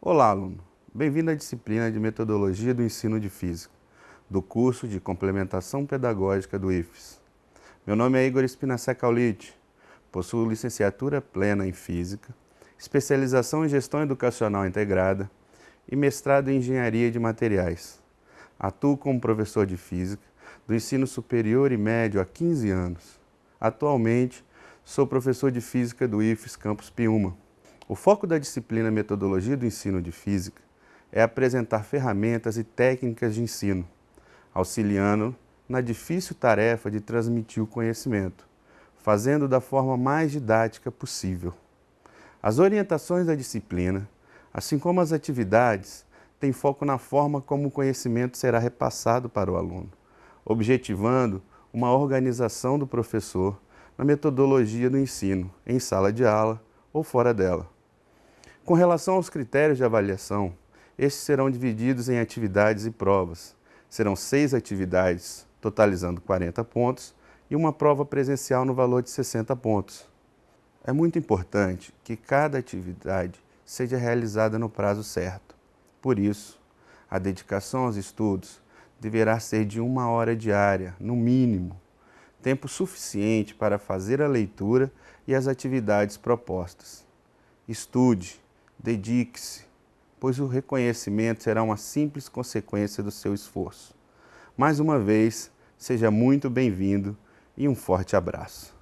Olá, aluno. Bem-vindo à disciplina de Metodologia do Ensino de Física, do curso de Complementação Pedagógica do IFES. Meu nome é Igor Espinacé Caulite, possuo licenciatura plena em Física, especialização em Gestão Educacional Integrada e mestrado em Engenharia de Materiais. Atuo como professor de Física do ensino superior e médio há 15 anos. Atualmente, sou professor de Física do IFES Campus Piuma. O foco da disciplina Metodologia do Ensino de Física é apresentar ferramentas e técnicas de ensino, auxiliando na difícil tarefa de transmitir o conhecimento, fazendo da forma mais didática possível. As orientações da disciplina, assim como as atividades, têm foco na forma como o conhecimento será repassado para o aluno, objetivando uma organização do professor na metodologia do ensino, em sala de aula ou fora dela. Com relação aos critérios de avaliação, estes serão divididos em atividades e provas. Serão seis atividades, totalizando 40 pontos, e uma prova presencial no valor de 60 pontos. É muito importante que cada atividade seja realizada no prazo certo. Por isso, a dedicação aos estudos deverá ser de uma hora diária, no mínimo, tempo suficiente para fazer a leitura e as atividades propostas. Estude, Dedique-se, pois o reconhecimento será uma simples consequência do seu esforço. Mais uma vez, seja muito bem-vindo e um forte abraço.